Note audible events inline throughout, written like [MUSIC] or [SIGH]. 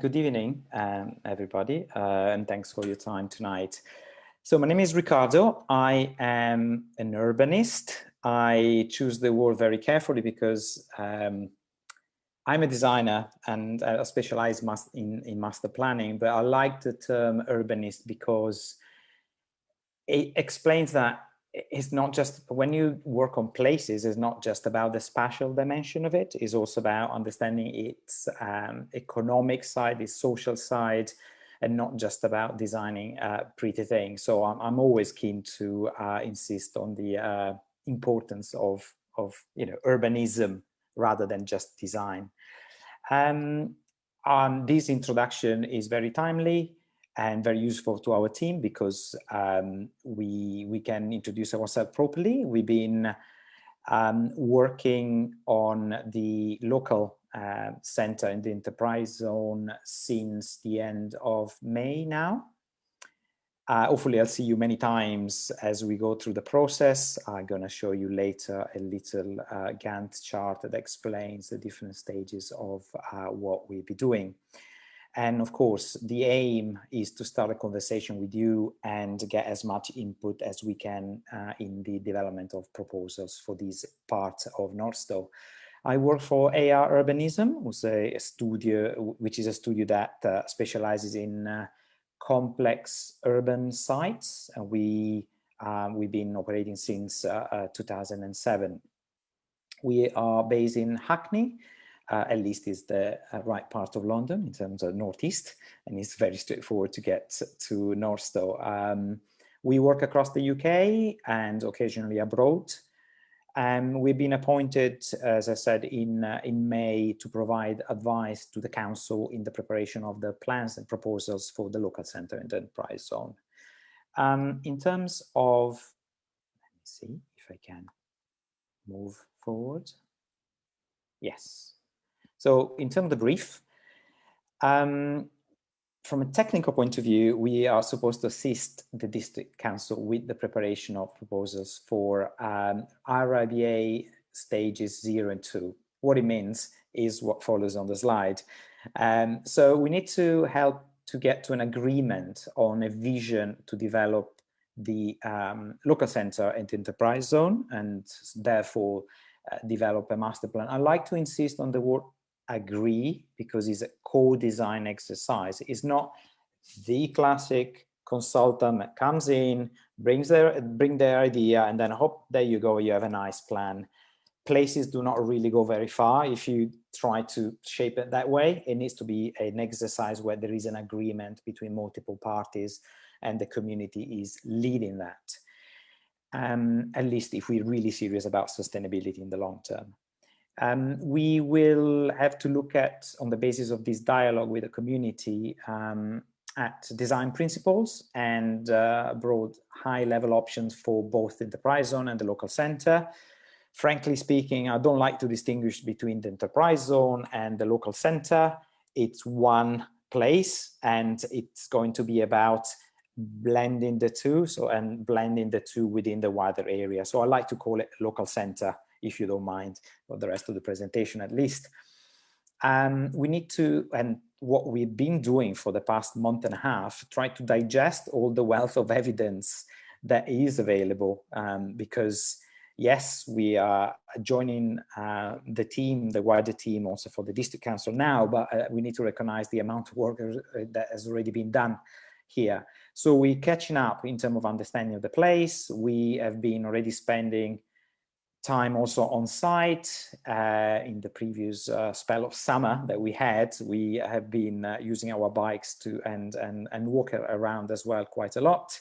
good evening, um, everybody, uh, and thanks for your time tonight. So my name is Ricardo. I am an urbanist. I choose the word very carefully because um, I'm a designer and I specialize in, in master planning, but I like the term urbanist because it explains that it's not just when you work on places it's not just about the spatial dimension of it it's also about understanding its um, economic side its social side and not just about designing uh, pretty things. So I'm, I'm always keen to uh, insist on the uh, importance of of you know urbanism rather than just design. Um, um, this introduction is very timely and very useful to our team because um, we we can introduce ourselves properly. We've been um, working on the local uh, center in the enterprise zone since the end of May now. Uh, hopefully I'll see you many times as we go through the process. I'm going to show you later a little uh, Gantt chart that explains the different stages of uh, what we'll be doing. And of course, the aim is to start a conversation with you and get as much input as we can uh, in the development of proposals for this part of Northstowe. I work for AR Urbanism, which is a studio, which is a studio that uh, specializes in uh, complex urban sites. And we, um, we've been operating since uh, uh, 2007. We are based in Hackney, uh, at least is the uh, right part of London in terms of northeast, and it's very straightforward to get to Northstowe. Um, we work across the UK and occasionally abroad. Um, we've been appointed, as I said, in, uh, in May to provide advice to the council in the preparation of the plans and proposals for the local centre and enterprise zone. Um, in terms of, let me see if I can move forward. Yes. So in terms of the brief, um, from a technical point of view, we are supposed to assist the district council with the preparation of proposals for um, RIBA stages zero and two. What it means is what follows on the slide. Um, so we need to help to get to an agreement on a vision to develop the um, local center and enterprise zone and therefore uh, develop a master plan. I like to insist on the word agree because it's a co-design exercise. It's not the classic consultant that comes in, brings their bring their idea, and then hop, there you go, you have a nice plan. Places do not really go very far if you try to shape it that way. It needs to be an exercise where there is an agreement between multiple parties and the community is leading that. Um, at least if we're really serious about sustainability in the long term. Um, we will have to look at, on the basis of this dialogue with the community, um, at design principles and uh, broad high-level options for both the enterprise zone and the local center. Frankly speaking, I don't like to distinguish between the enterprise zone and the local center. It's one place and it's going to be about blending the two so and blending the two within the wider area. So I like to call it local center if you don't mind, for the rest of the presentation at least. Um, we need to, and what we've been doing for the past month and a half, try to digest all the wealth of evidence that is available um, because yes, we are joining uh, the team, the wider team also for the district council now, but uh, we need to recognize the amount of work that has already been done here. So we're catching up in terms of understanding of the place. We have been already spending time also on site uh, in the previous uh, spell of summer that we had we have been uh, using our bikes to and and and walk around as well quite a lot.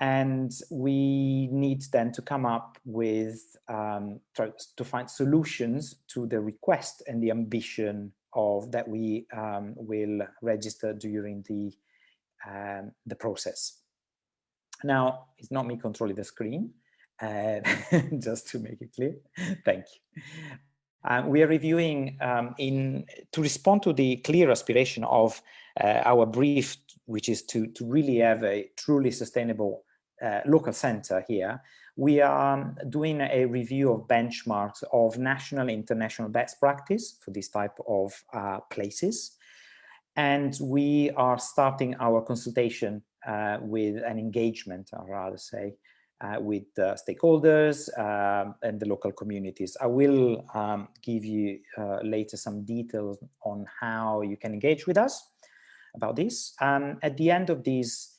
And we need then to come up with um, to find solutions to the request and the ambition of that we um, will register during the um, the process. Now it's not me controlling the screen [LAUGHS] just to make it clear. Thank you. Um, we are reviewing um, in to respond to the clear aspiration of uh, our brief, which is to, to really have a truly sustainable uh, local center here. We are doing a review of benchmarks of national international best practice for this type of uh, places. and we are starting our consultation uh, with an engagement, I'd rather say, uh, with uh, stakeholders um, and the local communities. I will um, give you uh, later some details on how you can engage with us about this. Um, at the end of this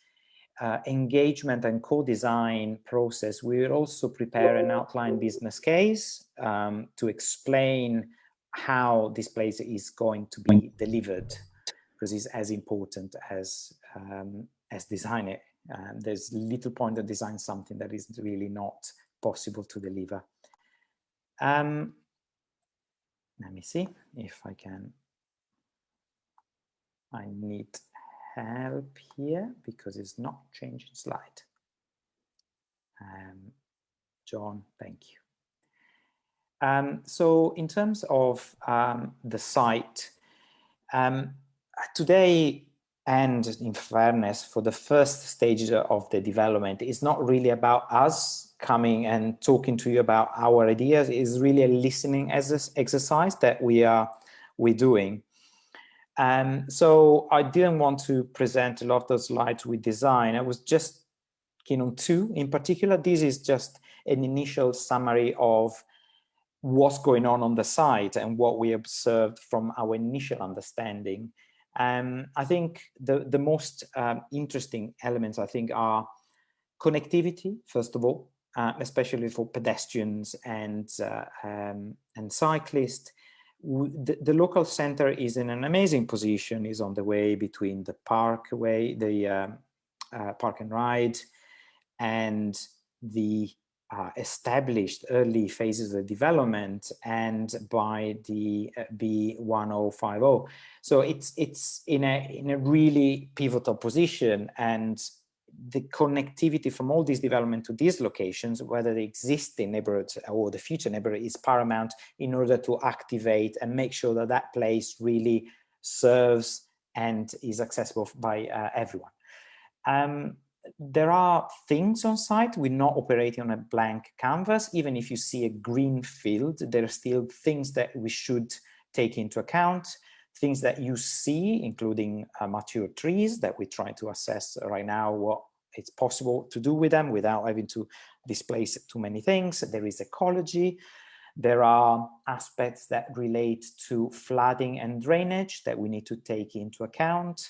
uh, engagement and co-design process, we will also prepare an outline business case um, to explain how this place is going to be delivered because it's as important as um, as design it. Um, there's little point to design something that is really not possible to deliver. Um, let me see if I can. I need help here because it's not changing slide. Um, John, thank you. Um, so in terms of um, the site, um, today and in fairness for the first stage of the development is not really about us coming and talking to you about our ideas is really a listening exercise that we are we're doing um, so I didn't want to present a lot of those slides with design. I was just keen on two in particular. This is just an initial summary of what's going on on the site and what we observed from our initial understanding. Um, I think the, the most um, interesting elements, I think, are connectivity, first of all, uh, especially for pedestrians and, uh, um, and cyclists. The, the, local center is in an amazing position, is on the way between the parkway, the um, uh, park and ride, and the uh, established early phases of development and by the uh, B1050. So it's it's in a in a really pivotal position and the connectivity from all these development to these locations, whether the existing neighborhood or the future neighborhood is paramount in order to activate and make sure that that place really serves and is accessible by uh, everyone. Um, there are things on site. We're not operating on a blank canvas. Even if you see a green field, there are still things that we should take into account, things that you see, including uh, mature trees that we try to assess right now what it's possible to do with them without having to displace too many things. There is ecology. There are aspects that relate to flooding and drainage that we need to take into account.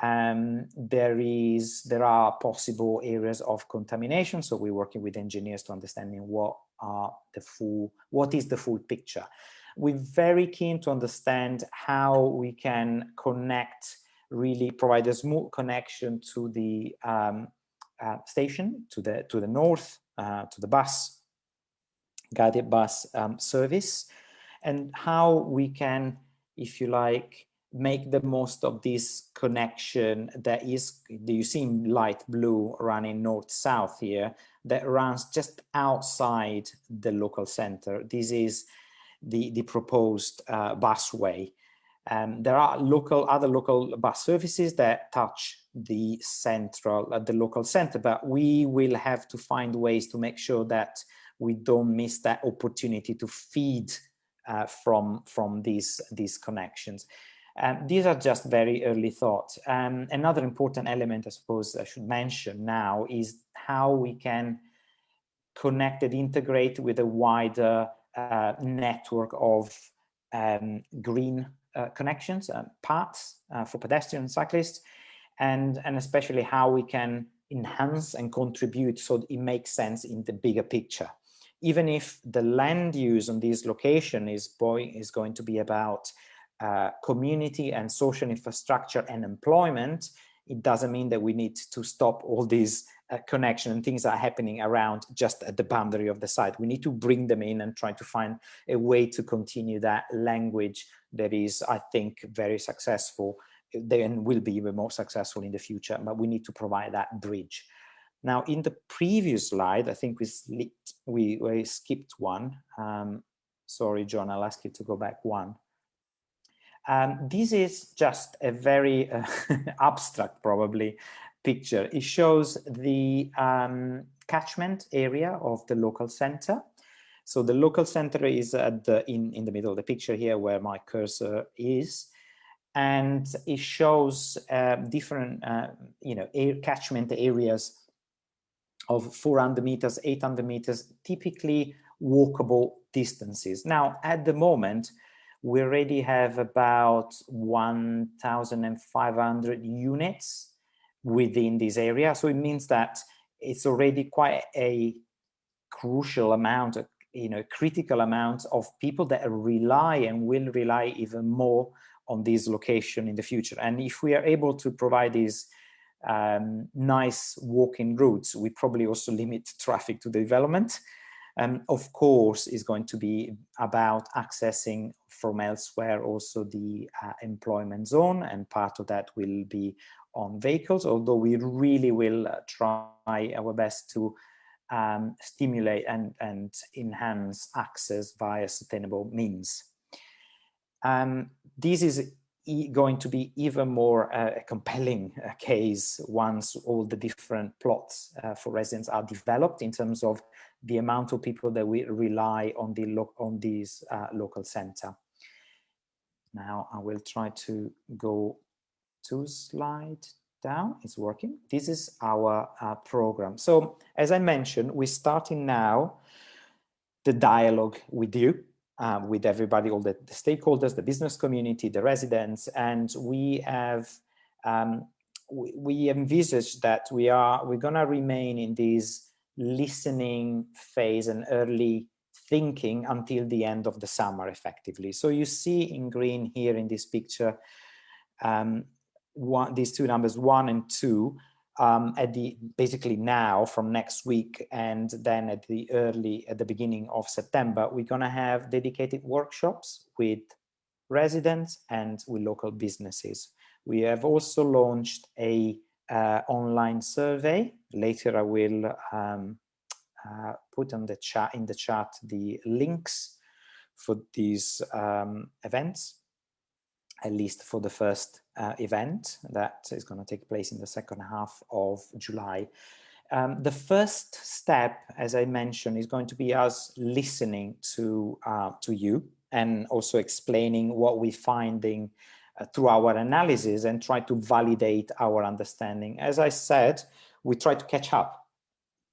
Um, there is there are possible areas of contamination. So we're working with engineers to understanding what are the full what is the full picture. We're very keen to understand how we can connect really provide a smooth connection to the um, uh, station to the to the north uh, to the bus guided bus um, service and how we can if you like make the most of this connection that is you see light blue running north south here that runs just outside the local center. This is the the proposed uh, busway. Um, there are local other local bus services that touch the central uh, the local center but we will have to find ways to make sure that we don't miss that opportunity to feed uh, from from these these connections um, these are just very early thoughts. Um, another important element, I suppose I should mention now, is how we can connect and integrate with a wider uh, network of um, green uh, connections, uh, paths uh, for pedestrians and cyclists, and, and especially how we can enhance and contribute so it makes sense in the bigger picture. Even if the land use on this location is, boy, is going to be about uh, community and social infrastructure and employment, it doesn't mean that we need to stop all these uh, and things that are happening around just at the boundary of the site. We need to bring them in and try to find a way to continue that language that is, I think, very successful then will be even more successful in the future, but we need to provide that bridge. Now, in the previous slide, I think we, slipped, we, we skipped one. Um, sorry, John, I'll ask you to go back one. Um, this is just a very uh, [LAUGHS] abstract, probably, picture. It shows the um, catchment area of the local center. So the local center is at the, in, in the middle of the picture here where my cursor is. and it shows uh, different, uh, you know, air catchment areas of 400 meters, 800 meters, typically walkable distances. Now, at the moment, we already have about 1,500 units within this area. So it means that it's already quite a crucial amount, you know, critical amount of people that rely and will rely even more on this location in the future. And if we are able to provide these um, nice walking routes, we probably also limit traffic to the development. Um, of course, is going to be about accessing from elsewhere also the uh, employment zone, and part of that will be on vehicles, although we really will uh, try our best to um, stimulate and, and enhance access via sustainable means. Um, this is going to be even more uh, a compelling uh, case once all the different plots uh, for residents are developed in terms of the amount of people that we rely on the on these uh, local center. Now I will try to go to slide down. It's working. This is our uh, program. So as I mentioned, we're starting now the dialogue with you um, with everybody, all the, the, stakeholders, the business community, the residents, and we have um, we, we envisage that we are we're going to remain in this listening phase and early thinking until the end of the summer, effectively. So you see in green here in this picture, um, one, these two numbers, one and two, um, at the basically now from next week and then at the early at the beginning of September we're going to have dedicated workshops with residents and with local businesses. We have also launched a uh, online survey. Later I will um, uh, put on the chat in the chat the links for these um, events at least for the first uh, event that is going to take place in the second half of July. Um, the first step, as I mentioned, is going to be us listening to uh, to you and also explaining what we're finding uh, through our analysis and try to validate our understanding. As I said, we try to catch up.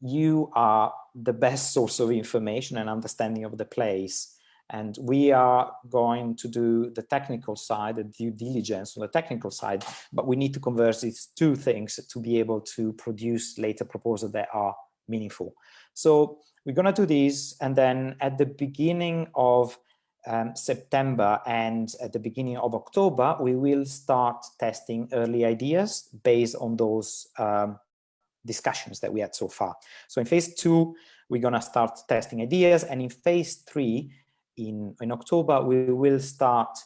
You are the best [LAUGHS] source of information and understanding of the place and we are going to do the technical side, the due diligence on the technical side, but we need to converge these two things to be able to produce later proposals that are meaningful. So we're going to do these, and then at the beginning of um, September and at the beginning of October, we will start testing early ideas based on those um, discussions that we had so far. So in phase two, we're going to start testing ideas, and in phase three, in, in October, we will start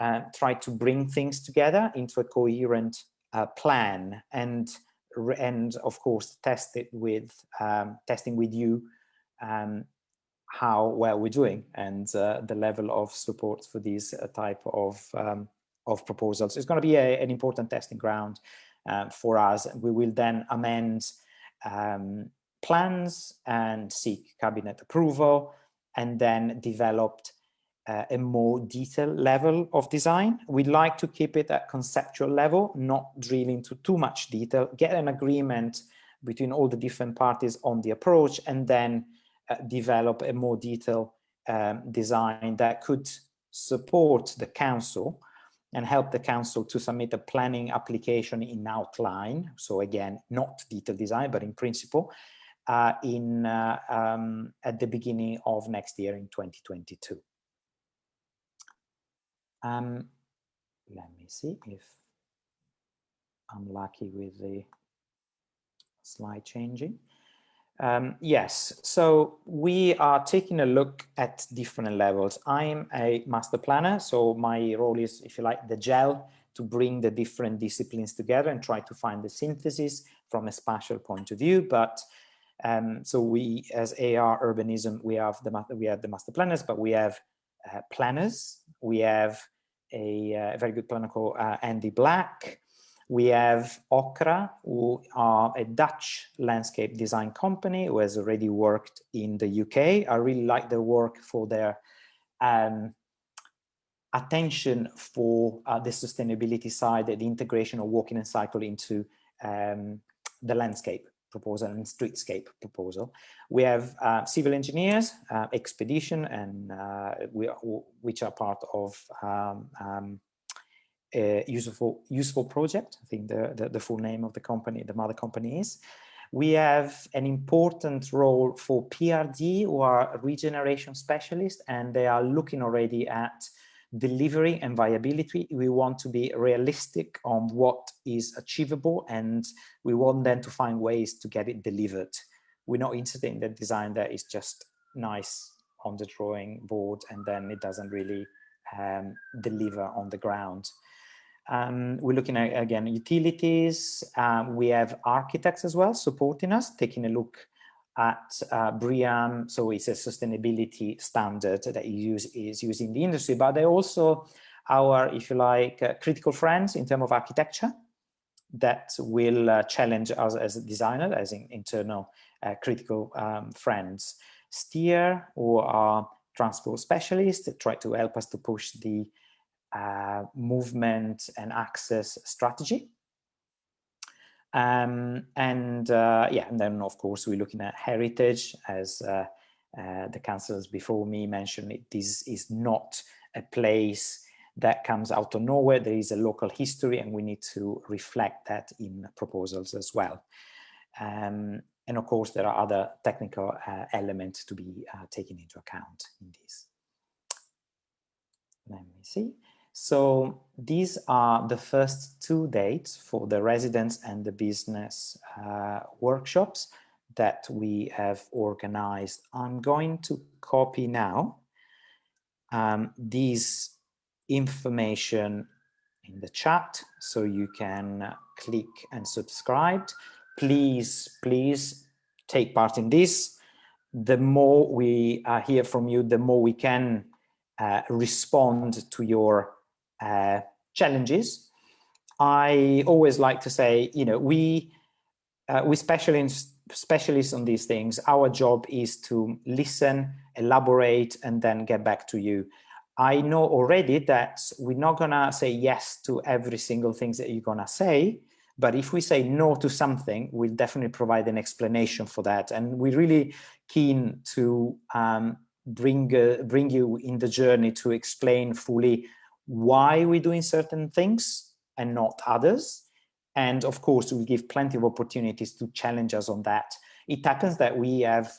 uh, try to bring things together into a coherent uh, plan and and of course test it with um, testing with you um, how well we're doing and uh, the level of support for these uh, type of um, of proposals. It's going to be a, an important testing ground uh, for us. And we will then amend um, plans and seek cabinet approval and then developed uh, a more detailed level of design. We like to keep it at conceptual level, not drill into too much detail, get an agreement between all the different parties on the approach, and then uh, develop a more detailed um, design that could support the council and help the council to submit a planning application in outline. So again, not detailed design, but in principle, in uh, um, at the beginning of next year in 2022. Um, let me see if I'm lucky with the slide changing. Um, yes, so we are taking a look at different levels. I'm a master planner, so my role is, if you like, the gel to bring the different disciplines together and try to find the synthesis from a spatial point of view. But um, so we, as AR urbanism, we have the we have the master planners, but we have uh, planners. We have a, uh, very good planner called uh, Andy Black. We have Okra, who are a Dutch landscape design company who has already worked in the UK. I really like their work for their um, attention for uh, the sustainability side, the integration of walking and cycle into um, the landscape proposal and streetscape proposal. We have uh, civil engineers, uh, expedition, and uh, we are, which are part of um, um, a useful useful project. I think the, the, the full name of the company, the mother company is. We have an important role for PRD, who are regeneration specialists, and they are looking already at delivery and viability. We want to be realistic on what is achievable and we want them to find ways to get it delivered. We're not interested in the design that is just nice on the drawing board and then it doesn't really um, deliver on the ground. Um, we're looking at, again, utilities. Um, we have architects as well supporting us, taking a look at uh, BREEAM, so it's a sustainability standard that use, is used in the industry, but they're also our, if you like, uh, critical friends in terms of architecture that will uh, challenge us as a designer, as in internal uh, critical um, friends. Steer, or transport specialists, try to help us to push the uh, movement and access strategy um, and uh, yeah, and then of course we're looking at heritage as uh, uh, the councillors before me mentioned it, this is not a place that comes out of nowhere. There is a local history and we need to reflect that in proposals as well. Um, and of course, there are other technical uh, elements to be uh, taken into account in this. Let me see. So these are the first two dates for the residents and the business uh, workshops that we have organized. I'm going to copy now um, these information in the chat so you can click and subscribe. Please, please take part in this. The more we uh, hear from you, the more we can uh, respond to your uh, challenges. I always like to say, you know, we uh, we specialists specialists on these things. Our job is to listen, elaborate, and then get back to you. I know already that we're not gonna say yes to every single thing that you're gonna say, but if we say no to something, we'll definitely provide an explanation for that. And we're really keen to um, bring uh, bring you in the journey to explain fully why we're doing certain things and not others. And of course, we give plenty of opportunities to challenge us on that. It happens that we have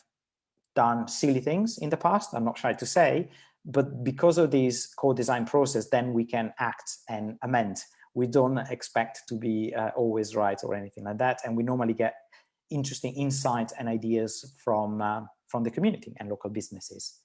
done silly things in the past, I'm not shy to say, but because of this co-design process, then we can act and amend. We don't expect to be uh, always right or anything like that. And we normally get interesting insights and ideas from, uh, from the community and local businesses.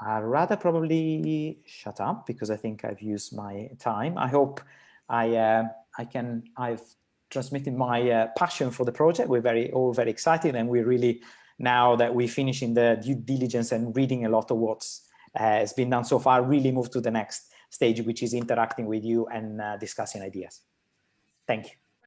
I'd rather probably shut up because I think I've used my time. I hope I uh, I can I've transmitted my uh, passion for the project. We're very all very excited, and we're really now that we're finishing the due diligence and reading a lot of what's uh, has been done so far, really move to the next stage, which is interacting with you and uh, discussing ideas. Thank you.